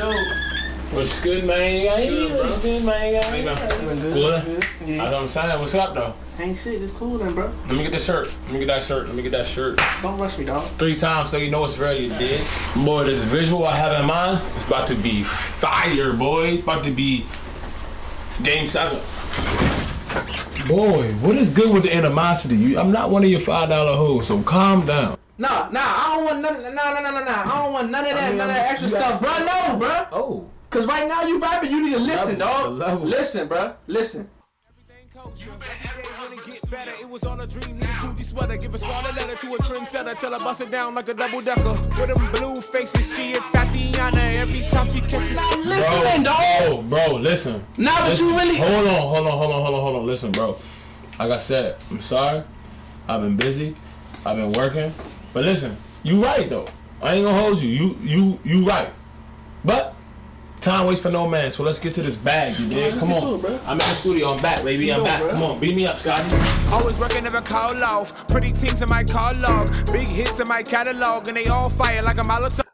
Yo. What's good, man? Hey, Good, bro. what's good, man? How you doing? Good. Good. That's Yeah. what I'm saying. What's up, though? Ain't shit. It's cool then, bro. Let me get the shirt. Let me get that shirt. Let me get that shirt. Don't rush me, dog. Three times so you know it's real, you dig? Boy, this visual I have in mind, it's about to be fire, boy. It's about to be game seven. Boy, what is good with the animosity? You, I'm not one of your five dollar hoes, so calm down. Nah, nah. I don't want none. Nah, nah, nah, nah, nah. I don't want none of that. I mean, none of that extra stuff, bro. No, bro. Oh, Cause right now you vibing. You need to listen, Level, dog. the level. Listen, bro. Listen. better. It was all a dream. Need a Gucci sweater. Give a scarlet letter to a trendsetter. Tell her bust it down like a double decker. With them blue faces, she a Tatiana. Every time she kisses. Listening, dog. oh, bro, listen. Nah, but Listen, you really. Hold on, hold on, hold on, hold on, hold on. Listen, bro. Like I said, I'm sorry. I've been busy. I've been working. But listen, you right though. I ain't gonna hold you. You you you right. But time waits for no man. So let's get to this bag, you dig? Come on. it, bro. I'm in the studio. I'm back, baby. I'm back. bro. Come on, beat me up, Scotty. Always working, never call off. Pretty teams in my call log. Big hits in my catalog. And they all fire like a Molotov.